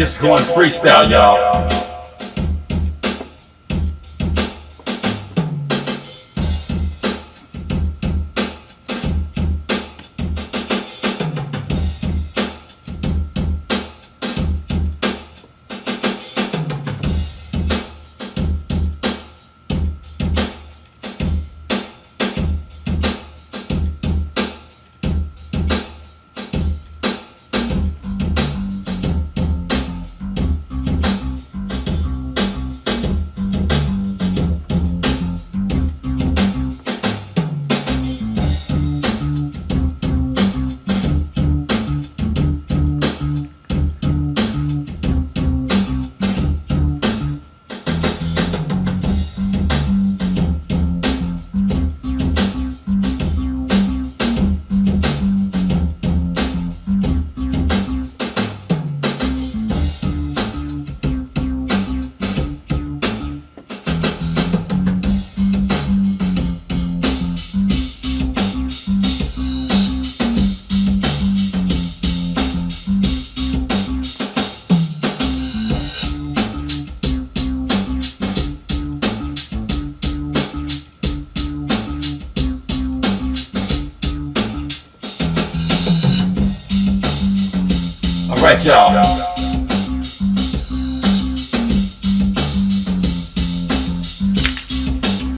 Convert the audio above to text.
Just going freestyle, y'all. Alright, y'all.